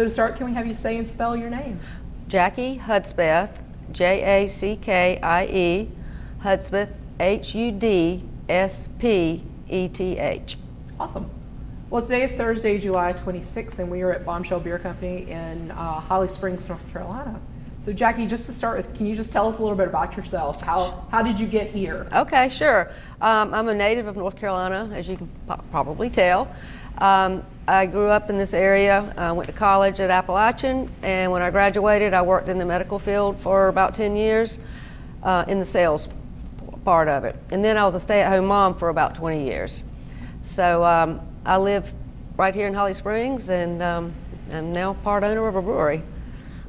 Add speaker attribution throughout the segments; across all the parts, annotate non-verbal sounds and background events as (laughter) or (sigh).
Speaker 1: So to start, can we have you say and spell your name?
Speaker 2: Jackie Hudspeth, J-A-C-K-I-E, Hudspeth, H-U-D-S-P-E-T-H.
Speaker 1: Awesome. Well, today is Thursday, July 26th, and we are at Bombshell Beer Company in uh, Holly Springs, North Carolina. So, Jackie, just to start with, can you just tell us a little bit about yourself? How, how did you get here?
Speaker 2: Okay, sure. Um, I'm a native of North Carolina, as you can probably tell. Um, I grew up in this area, I went to college at Appalachian, and when I graduated, I worked in the medical field for about 10 years uh, in the sales part of it. And then I was a stay at home mom for about 20 years. So um, I live right here in Holly Springs, and um, I'm now part owner of a brewery.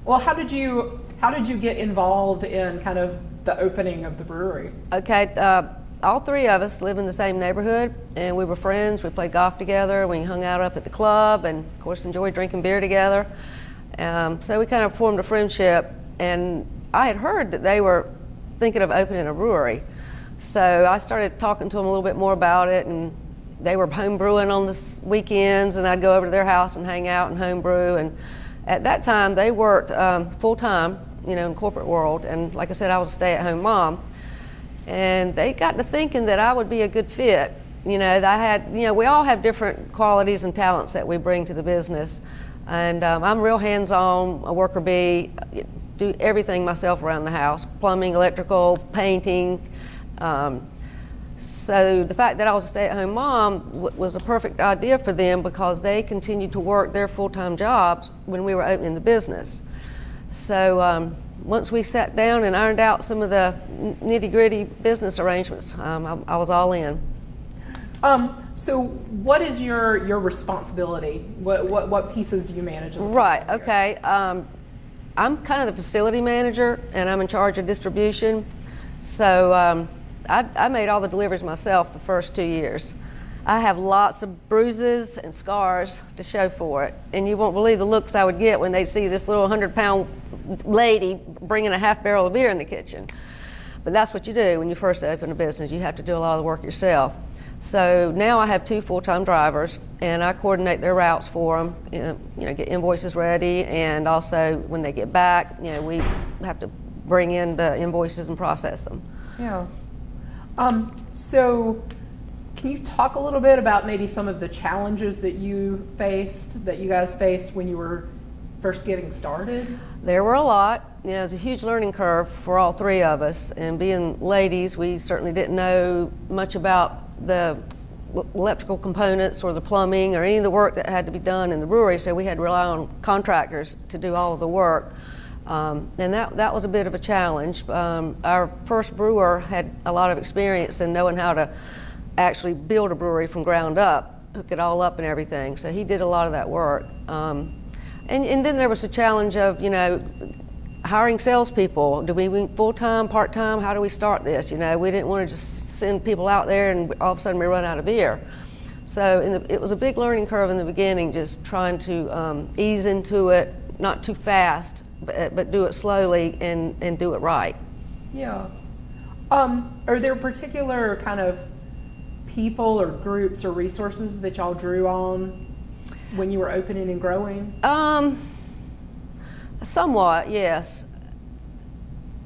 Speaker 1: Well, how did you how did you get involved in kind of the opening of the brewery?
Speaker 2: Okay, uh, all three of us live in the same neighborhood, and we were friends. We played golf together. We hung out up at the club, and of course enjoyed drinking beer together. Um, so we kind of formed a friendship, and I had heard that they were thinking of opening a brewery. So I started talking to them a little bit more about it, and they were (laughs) home brewing on the weekends, and I'd go over to their house and hang out and home brew. And at that time, they worked um, full time, you know, in corporate world. And like I said, I was a stay-at-home mom, and they got to thinking that I would be a good fit. You know, that I had, you know, we all have different qualities and talents that we bring to the business. And um, I'm real hands-on, a worker bee, do everything myself around the house, plumbing, electrical, painting. Um, so the fact that I was a stay-at-home mom was a perfect idea for them because they continued to work their full-time jobs when we were opening the business. So um, once we sat down and ironed out some of the nitty-gritty business arrangements, um, I, I was all in.
Speaker 1: Um, so, what is your your responsibility? What what, what pieces do you manage?
Speaker 2: Right. Okay. Um, I'm kind of the facility manager, and I'm in charge of distribution. So um, I, I made all the deliveries myself the first two years. I have lots of bruises and scars to show for it, and you won't believe the looks I would get when they see this little hundred-pound lady bringing a half barrel of beer in the kitchen. But that's what you do when you first open a business. You have to do a lot of the work yourself. So now I have two full-time drivers, and I coordinate their routes for them. You know, you know, get invoices ready, and also when they get back, you know, we have to bring in the invoices and process them.
Speaker 1: Yeah. Um, so, can you talk a little bit about maybe some of the challenges that you faced, that you guys faced when you were first getting started?
Speaker 2: There were a lot. You know, it was a huge learning curve for all three of us. And being ladies, we certainly didn't know much about the electrical components or the plumbing or any of the work that had to be done in the brewery. So we had to rely on contractors to do all of the work. Um, and that, that was a bit of a challenge. Um, our first brewer had a lot of experience in knowing how to actually build a brewery from ground up, hook it all up and everything. So he did a lot of that work. Um, and, and then there was the challenge of, you know, hiring salespeople. Do we want full time, part time? How do we start this? You know, we didn't want to just send people out there and all of a sudden we run out of beer. So in the, it was a big learning curve in the beginning, just trying to um, ease into it, not too fast, but, but do it slowly and, and do it right.
Speaker 1: Yeah. Um, are there particular kind of people or groups or resources that y'all drew on when you were opening and growing?
Speaker 2: Um, somewhat, yes.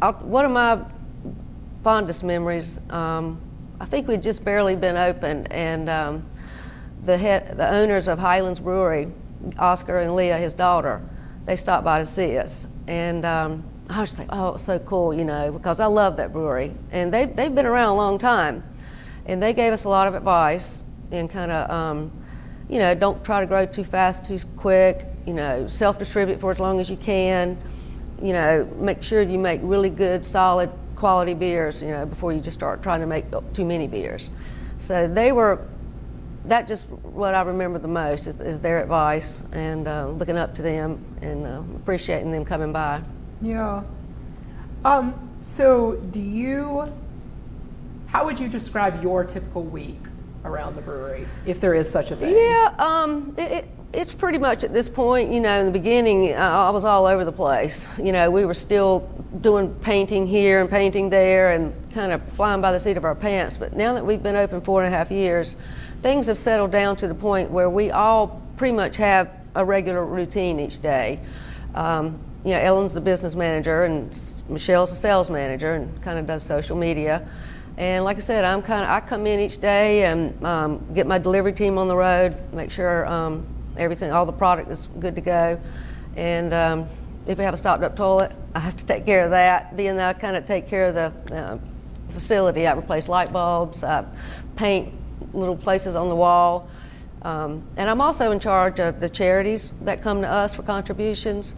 Speaker 2: i one of my fondest memories, um, I think we'd just barely been open, and um, the head, the owners of Highlands Brewery, Oscar and Leah, his daughter, they stopped by to see us, and um, I was like, oh, it's so cool, you know, because I love that brewery, and they they've been around a long time, and they gave us a lot of advice and kind of, um, you know, don't try to grow too fast, too quick. You know, self-distribute for as long as you can. You know, make sure you make really good, solid, quality beers. You know, before you just start trying to make too many beers. So they were. That just what I remember the most is, is their advice and uh, looking up to them and uh, appreciating them coming by.
Speaker 1: Yeah. Um, so, do you, how would you describe your typical week around the brewery, if there is such a thing?
Speaker 2: Yeah, um, it, it, it's pretty much at this point, you know, in the beginning, uh, I was all over the place. You know, we were still doing painting here and painting there and kind of flying by the seat of our pants. But now that we've been open four and a half years, things have settled down to the point where we all pretty much have a regular routine each day. Um, you know, Ellen's the business manager and Michelle's the sales manager and kind of does social media. And like I said, I'm kind of I come in each day and um, get my delivery team on the road, make sure um, everything, all the product is good to go. And um, if we have a stopped up toilet, I have to take care of that. Being that I kind of take care of the uh, facility, I replace light bulbs, I paint little places on the wall. Um, and I'm also in charge of the charities that come to us for contributions.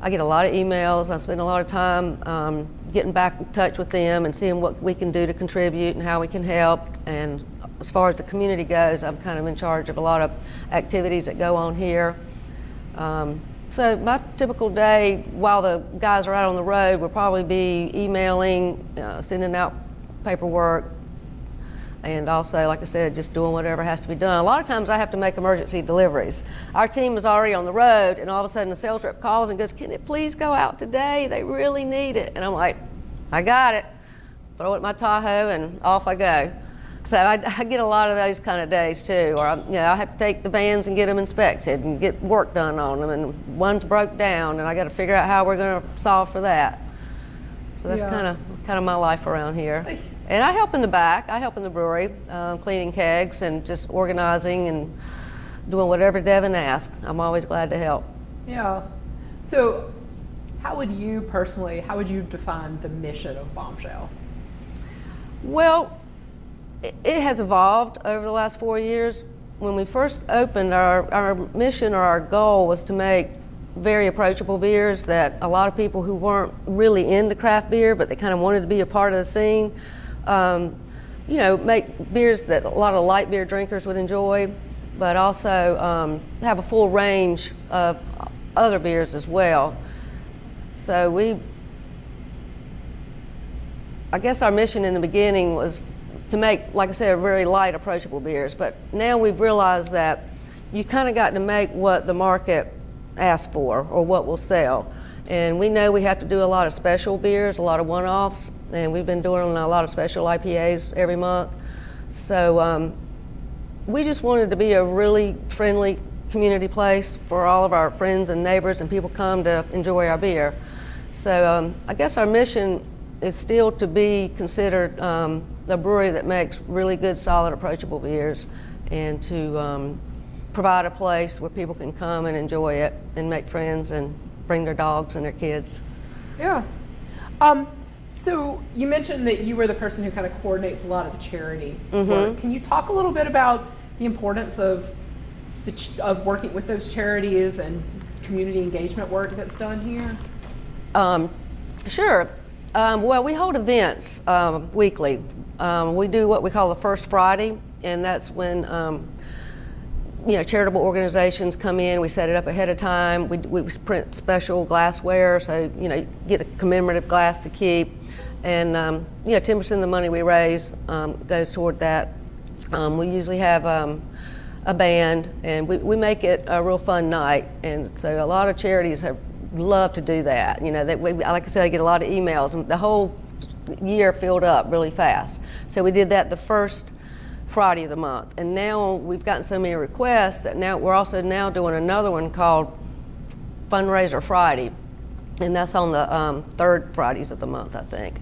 Speaker 2: I get a lot of emails. I spend a lot of time um, getting back in touch with them and seeing what we can do to contribute and how we can help. And as far as the community goes, I'm kind of in charge of a lot of activities that go on here. Um, so my typical day, while the guys are out on the road, will probably be emailing, uh, sending out paperwork, and also, like I said, just doing whatever has to be done. A lot of times I have to make emergency deliveries. Our team is already on the road, and all of a sudden the sales rep calls and goes, Can it please go out today? They really need it. And I'm like, I got it. Throw it in my Tahoe, and off I go. So I, I get a lot of those kind of days too, or I, you know, I have to take the vans and get them inspected and get work done on them, and one's broke down, and I got to figure out how we're going to solve for that. So that's
Speaker 1: Yeah.
Speaker 2: kind of kind of my life around here. And I help in the back. I help in the brewery, um, cleaning kegs and just organizing and doing whatever Devin asks. I'm always glad to help.
Speaker 1: Yeah. So, how would you personally, how would you define the mission of Bombshell?
Speaker 2: Well, it, it has evolved over the last four years. When we first opened, our, our mission or our goal was to make very approachable beers that a lot of people who weren't really into craft beer, but they kind of wanted to be a part of the scene, um, you know, make beers that a lot of light beer drinkers would enjoy, but also um, have a full range of other beers as well. So we I guess our mission in the beginning was to make, like I said, very light, approachable beers. But now we've realized that you kind of got to make what the market asks for or what will sell. And we know we have to do a lot of special beers, a lot of one-offs, and we've been doing a lot of special IPAs every month. So um, we just wanted to be a really friendly community place for all of our friends and neighbors and people come to enjoy our beer. So um, I guess our mission is still to be considered um, a brewery that makes really good, solid, approachable beers and to um, provide a place where people can come and enjoy it and make friends and bring their dogs and their kids.
Speaker 1: Yeah. Um, so you mentioned that you were the person who kind of coordinates a lot of the charity work. Can you talk a little bit about the importance of the ch- of working with those charities and community engagement work that's done here?
Speaker 2: Um, sure. Um, well, we hold events um, weekly. Um, we do what we call the First Friday, and that's when um, you know charitable organizations come in. We set it up ahead of time. We, we print special glassware, so you know you get a commemorative glass to keep, and um, you know 10% of the money we raise um, goes toward that. Um, we usually have um, a band, and we, we make it a real fun night. And so a lot of charities have loved to do that. You know, that we, like I said, I get a lot of emails, and the whole year filled up really fast. So we did that the first Friday of the month, and now we've gotten so many requests that now we're also now doing another one called Fundraiser Friday, and that's on the um, third Fridays of the month, I think.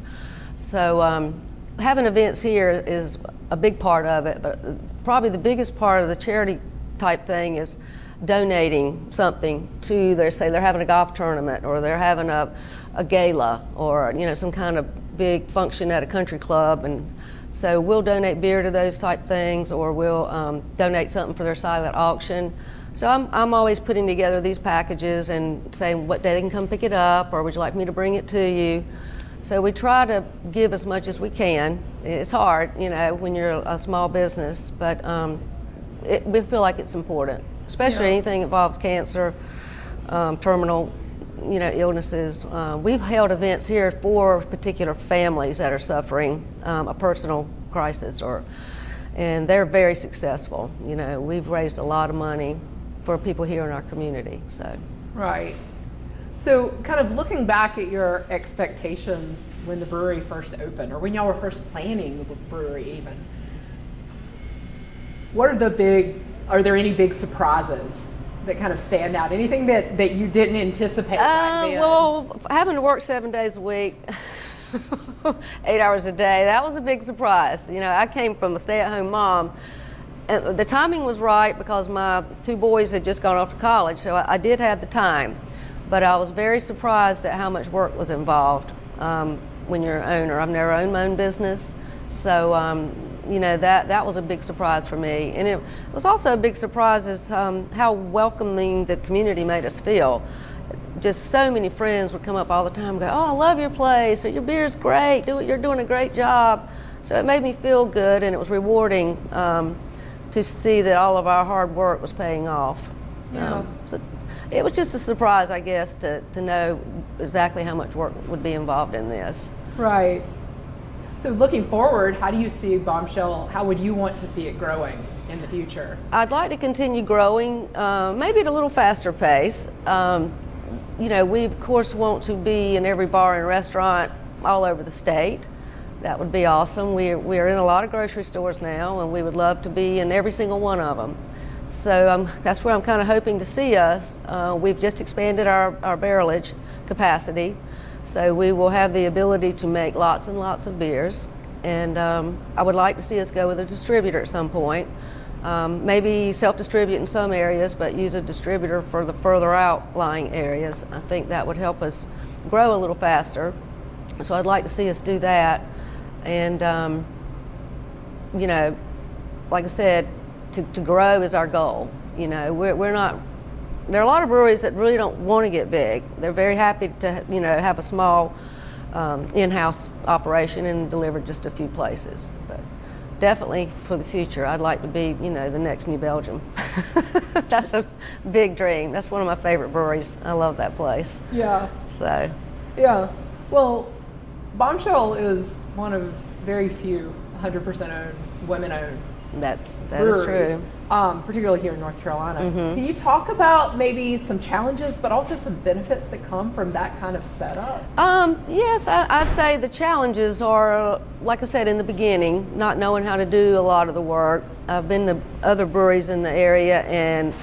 Speaker 2: So um, having events here is a big part of it, but probably the biggest part of the charity type thing is donating something to their say they're having a golf tournament or they're having a, a gala or you know some kind of big function at a country club. And so we'll donate beer to those type things or we'll um, donate something for their silent auction. So I'm, I'm always putting together these packages and saying what day they can come pick it up or would you like me to bring it to you so we try to give as much as we can. It's hard, you know, when you're a small business, but um, it, we feel like it's important, especially
Speaker 1: Yeah.
Speaker 2: anything that involves cancer, um, terminal, you know, illnesses. Uh, we've held events here for particular families that are suffering um, a personal crisis, or and they're very successful. You know, we've raised a lot of money for people here in our community. So.
Speaker 1: Right. So, kind of looking back at your expectations when the brewery first opened, or when y'all were first planning the brewery, even, what are the big? Are there any big surprises that kind of stand out? Anything that, that you didn't anticipate back
Speaker 2: Uh,
Speaker 1: then?
Speaker 2: well, having to work seven days a week, (laughs) eight hours a day, that was a big surprise. You know, I came from a stay-at-home mom. And the timing was right because my two boys had just gone off to college, so I, I did have the time. But I was very surprised at how much work was involved um, when you're an owner. I've never owned my own business, so um, you know that that was a big surprise for me. And it was also a big surprise is um, how welcoming the community made us feel just so many friends would come up all the time and go, Oh, I love your place, or your beer's great, Do, you're doing a great job. So it made me feel good and it was rewarding um, to see that all of our hard work was paying off.
Speaker 1: Yeah.
Speaker 2: Um, so it was just a surprise, I guess, to, to know exactly how much work would be involved in this.
Speaker 1: Right. So looking forward, how do you see Bombshell? How would you want to see it growing in the future?
Speaker 2: I'd like to continue growing, uh, maybe at a little faster pace. Um, you know, we of course want to be in every bar and restaurant all over the state. That would be awesome. We're, we're in a lot of grocery stores now, and we would love to be in every single one of them. So um, that's where I'm kind of hoping to see us. Uh, we've just expanded our, our barrelage capacity, so we will have the ability to make lots and lots of beers. And um, I would like to see us go with a distributor at some point. Um, maybe self-distribute in some areas, but use a distributor for the further outlying areas. I think that would help us grow a little faster. So I'd like to see us do that. And, um, you know, like I said, to, to grow is our goal. You know, we're, we're not, there are a lot of breweries that really don't want to get big. They're very happy to, you know, have a small um, in-house operation and deliver just a few places. But definitely for the future, I'd like to be, you know, the next New Belgium. (laughs) That's a big dream. That's one of my favorite breweries. I love that place.
Speaker 1: Yeah.
Speaker 2: So,
Speaker 1: Yeah. Well, Bombshell is one of very few 100% owned, women owned
Speaker 2: that's that is true.
Speaker 1: Um, particularly here in North Carolina.
Speaker 2: Mhm.
Speaker 1: Can you talk about maybe some challenges, but also some benefits that come from that kind of setup?
Speaker 2: Um, yes, I, I'd say the challenges are, like I said in the beginning, not knowing how to do a lot of the work. I've been to other breweries in the area, and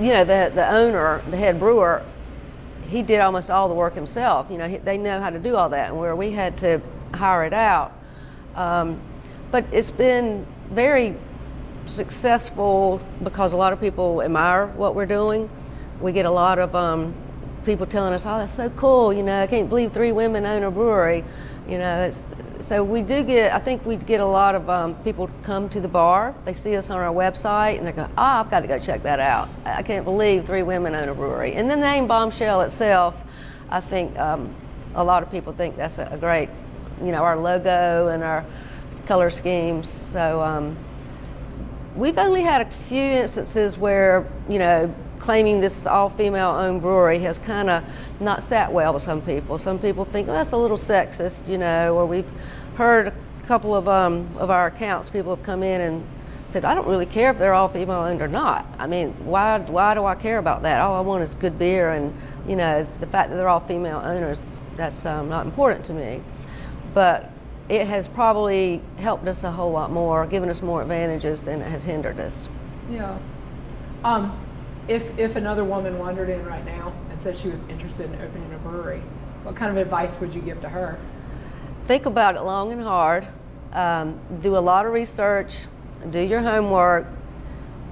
Speaker 2: you know the the owner, the head brewer, he did almost all the work himself. You know, he, they know how to do all that, and where we had to hire it out. Um, but it's been very successful because a lot of people admire what we're doing. We get a lot of um, people telling us, "Oh, that's so cool!" You know, I can't believe three women own a brewery. You know, it's, so we do get. I think we get a lot of um, people come to the bar. They see us on our website and they go, "Oh, I've got to go check that out. I can't believe three women own a brewery." And the name Bombshell itself, I think um, a lot of people think that's a, a great, you know, our logo and our color schemes. So um, we've only had a few instances where, you know, claiming this all-female owned brewery has kind of not sat well with some people. Some people think, oh, that's a little sexist, you know, or we've heard a couple of, um, of our accounts, people have come in and said, I don't really care if they're all female owned or not. I mean, why, why do I care about that? All I want is good beer and, you know, the fact that they're all female owners, that's um, not important to me. But it has probably helped us a whole lot more, given us more advantages than it has hindered us.
Speaker 1: Yeah. Um, if, if another woman wandered in right now and said she was interested in opening a brewery, what kind of advice would you give to her?
Speaker 2: Think about it long and hard. Um, do a lot of research. Do your homework.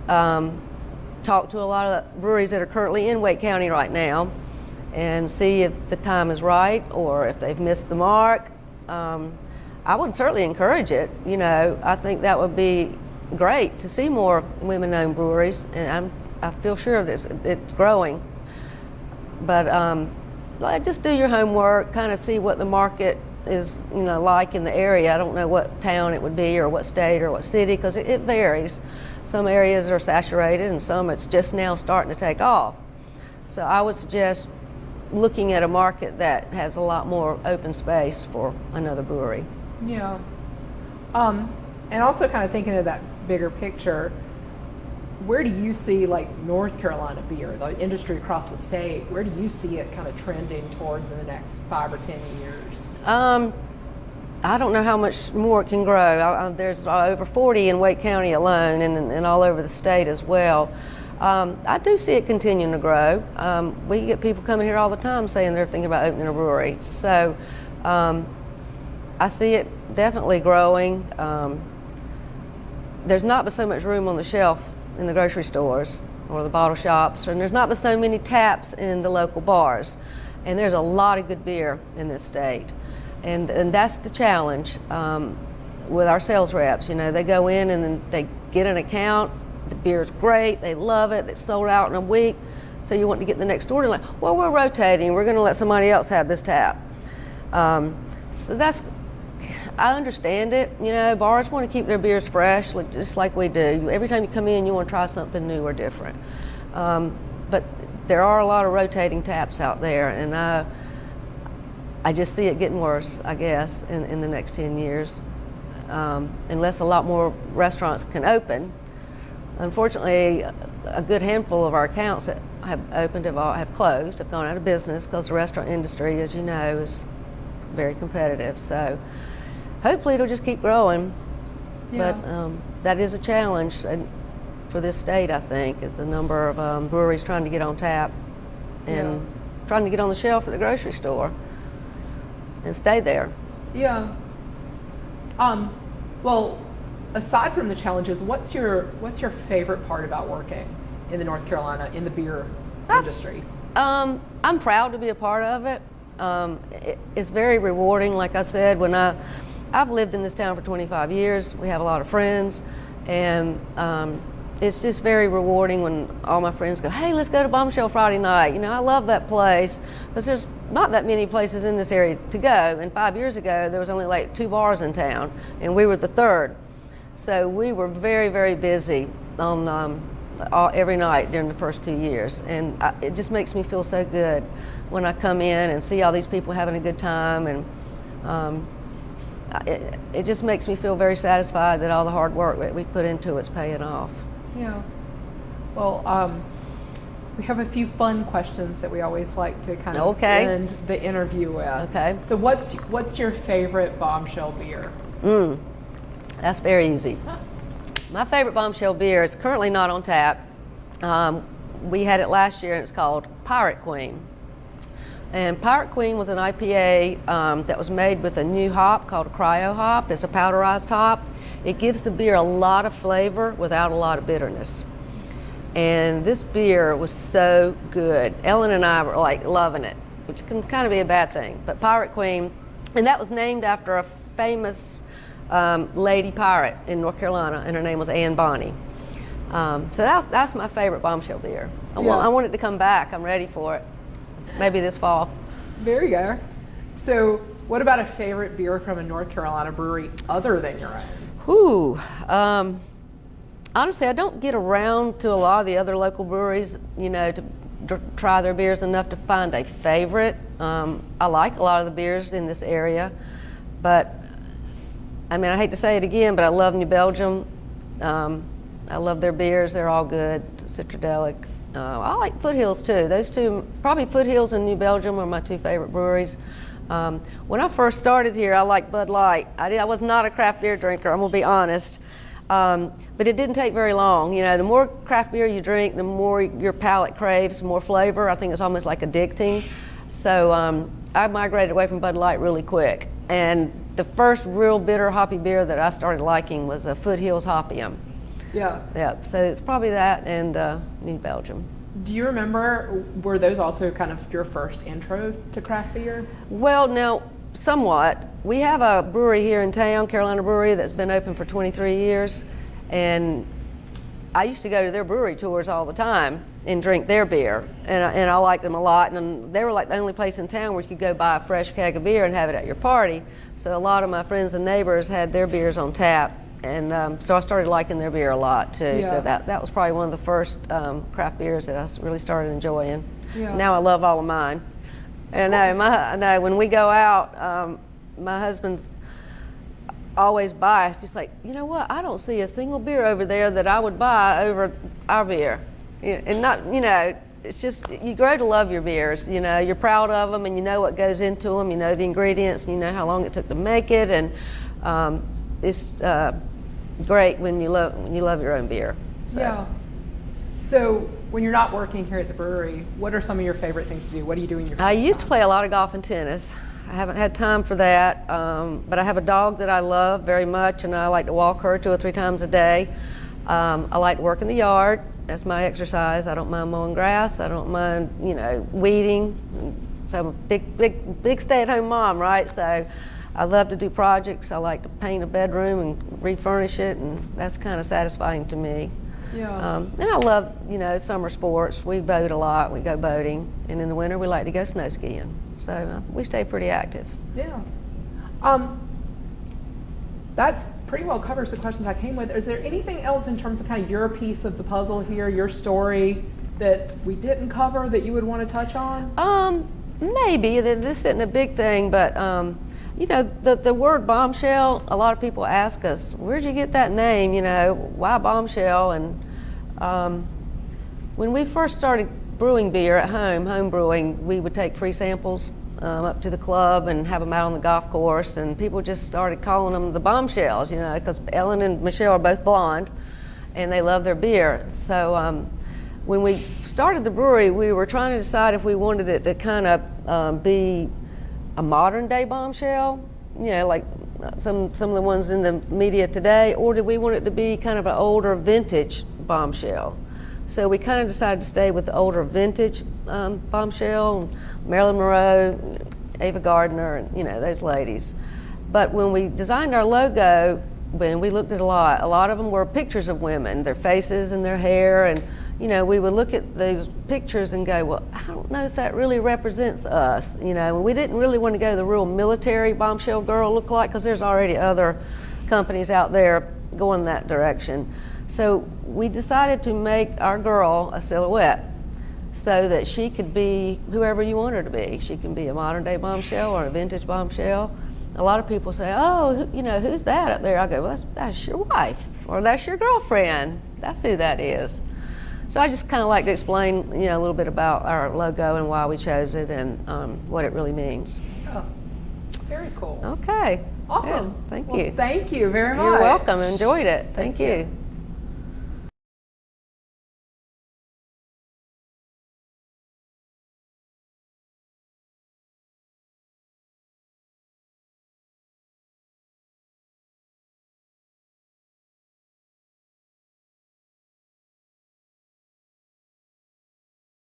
Speaker 2: Um, talk to a lot of breweries that are currently in Wake County right now, and see if the time is right or if they've missed the mark. Um, I would certainly encourage it. You know, I think that would be great to see more women-owned breweries, and I'm, I feel sure that it's, growing. But um, like, just do your homework, kind of see what the market is, you know, like in the area. I don't know what town it would be, or what state, or what city, because it, it varies. Some areas are saturated, and some it's just now starting to take off. So I would suggest looking at a market that has a lot more open space for another brewery.
Speaker 1: Yeah. Um, and also kind of thinking of that bigger picture, where do you see like North Carolina beer, the industry across the state, where do you see it kind of trending towards in the next five or 10 years?
Speaker 2: Um, I don't know how much more it can grow. I, I, there's uh, over 40 in Wake County alone and, and all over the state as well. Um, I do see it continuing to grow. Um, we get people coming here all the time saying they're thinking about opening a brewery. So um, I see it definitely growing. Um, there's not but so much room on the shelf in the grocery stores or the bottle shops, and there's not but so many taps in the local bars. And there's a lot of good beer in this state. And, and that's the challenge um, with our sales reps. You know, they go in and then they get an account, the beer's great, they love it, it's sold out in a week. So you want to get the next order, like, well, we're rotating, we're going to let somebody else have this tap. Um, so that's, I understand it. You know, bars want to keep their beers fresh, like, just like we do. Every time you come in, you want to try something new or different. Um, but there are a lot of rotating taps out there, and I, I just see it getting worse, I guess, in, in the next 10 years, um, unless a lot more restaurants can open. Unfortunately, a good handful of our accounts that have opened have, all, have closed, have gone out of business because the restaurant industry, as you know, is very competitive. So hopefully it'll just keep growing. But um, that is a challenge and for this state, I think, is the number of um, breweries trying to get on tap and
Speaker 1: Yeah.
Speaker 2: trying to get on the shelf at the grocery store and stay there.
Speaker 1: Yeah. Um, well, aside from the challenges, what's your what's your favorite part about working in the North Carolina in the beer
Speaker 2: Ah.
Speaker 1: industry?
Speaker 2: Um, I'm proud to be a part of it. Um, it. It's very rewarding. Like I said, when I, I've lived in this town for 25 years. We have a lot of friends, and um, it's just very rewarding when all my friends go, "Hey, let's go to Bombshell Friday night." You know, I love that place because there's not that many places in this area to go. And five years ago, there was only like two bars in town, and we were the third. So we were very, very busy on um, all, every night during the first two years, and I, it just makes me feel so good when I come in and see all these people having a good time, and um, it, it just makes me feel very satisfied that all the hard work that we put into it's paying off.
Speaker 1: Yeah. Well, um, we have a few fun questions that we always like to kind of
Speaker 2: Okay.
Speaker 1: end the interview with.
Speaker 2: Okay.
Speaker 1: So what's what's your favorite bombshell beer?
Speaker 2: Mm, that's very easy. My favorite bombshell beer is currently not on tap. Um, we had it last year and it's called Pirate Queen. And Pirate Queen was an IPA um, that was made with a new hop called a cryo hop. It's a powderized hop. It gives the beer a lot of flavor without a lot of bitterness. And this beer was so good. Ellen and I were like loving it, which can kind of be a bad thing. But Pirate Queen, and that was named after a famous um, lady pirate in North Carolina, and her name was Anne Bonny. Um, so that's, that's my favorite bombshell beer. I, want, I want it to come back. I'm ready for it. Maybe this fall.
Speaker 1: There you go. So what about a favorite beer from a North Carolina brewery other than your own?
Speaker 2: Whew. Um, honestly, I don't get around to a lot of the other local breweries, you know, to try their beers enough to find a favorite. Um, I like a lot of the beers in this area, but I mean, I hate to say it again, but I love New Belgium. Um, I love their beers; they're all good, citradelic. Uh, I like Foothills too. Those two, probably Foothills and New Belgium, are my two favorite breweries. Um, when I first started here, I liked Bud Light. I, did, I was not a craft beer drinker. I'm gonna be honest. Um, but it didn't take very long. You know, the more craft beer you drink, the more your palate craves more flavor. I think it's almost like addicting. So um, I migrated away from Bud Light really quick. And the first real bitter hoppy beer that I started liking was a Foothills Hoppyum.
Speaker 1: Yeah.
Speaker 2: Yep. So it's probably that and uh, New Belgium.
Speaker 1: Do you remember, were those also kind of your first intro to craft beer?
Speaker 2: Well, now, somewhat. We have a brewery here in town, Carolina Brewery, that's been open for 23 years. And I used to go to their brewery tours all the time and drink their beer. And I, and I liked them a lot. And they were like the only place in town where you could go buy a fresh keg of beer and have it at your party. So a lot of my friends and neighbors had their beers on tap. And um, so I started liking their beer a lot too.
Speaker 1: Yeah.
Speaker 2: So that, that was probably one of the first um, craft beers that I really started enjoying.
Speaker 1: Yeah.
Speaker 2: Now I love all of mine. And I know, my, I know when we go out, um, my husband's always biased. He's like, you know what? I don't see a single beer over there that I would buy over our beer. And not, you know, it's just you grow to love your beers. You know, you're proud of them, and you know what goes into them. You know the ingredients, and you know how long it took to make it, and um, it's uh, great when you love when you love your own beer. So.
Speaker 1: Yeah. So when you're not working here at the brewery, what are some of your favorite things to do? What do you do in your
Speaker 2: I used to play a lot of golf and tennis. I haven't had time for that, um, but I have a dog that I love very much, and I like to walk her two or three times a day. Um, I like to work in the yard. That's my exercise. I don't mind mowing grass. I don't mind, you know, weeding. So I'm a big, big, big stay-at-home mom, right? So I love to do projects. I like to paint a bedroom and refurnish it, and that's kind of satisfying to me.
Speaker 1: Yeah.
Speaker 2: Um, and I love, you know, summer sports. We boat a lot. We go boating, and in the winter we like to go snow skiing. So uh, we stay pretty active.
Speaker 1: Yeah. Um, that pretty well covers the questions I came with. Is there anything else in terms of kind of your piece of the puzzle here, your story that we didn't cover that you would want to touch on?
Speaker 2: Um, maybe th- this isn't a big thing, but um, you know, the the word bombshell. A lot of people ask us, "Where'd you get that name?" You know, why bombshell? And um, when we first started brewing beer at home, home brewing, we would take free samples um, up to the club and have them out on the golf course, and people just started calling them the bombshells. You know, because Ellen and Michelle are both blonde, and they love their beer. So um, when we started the brewery, we were trying to decide if we wanted it to kind of um, be a modern day bombshell, you know, like uh, some some of the ones in the media today, or did we want it to be kind of an older vintage bombshell? So we kind of decided to stay with the older vintage um, bombshell, Marilyn Monroe, Ava Gardner, and you know those ladies. But when we designed our logo, when we looked at a lot, a lot of them were pictures of women, their faces and their hair, and you know we would look at those pictures and go, well, I don't know if that really represents us. You know, we didn't really want to go the real military bombshell girl look like because there's already other companies out there going that direction. So we decided to make our girl a silhouette so that she could be whoever you want her to be. She can be a modern day bombshell or a vintage bombshell. A lot of people say, "Oh, you know, who's that up there?" I go, "Well, that's that's your wife or that's your girlfriend. That's who that is." So I just kind of like to explain, you know, a little bit about our logo and why we chose it and um, what it really means.
Speaker 1: Oh, very cool.
Speaker 2: Okay.
Speaker 1: Awesome.
Speaker 2: Good. Thank
Speaker 1: Well,
Speaker 2: you.
Speaker 1: Thank you very much.
Speaker 2: You're welcome. Enjoyed it. Thank,
Speaker 1: Thank you.
Speaker 2: you.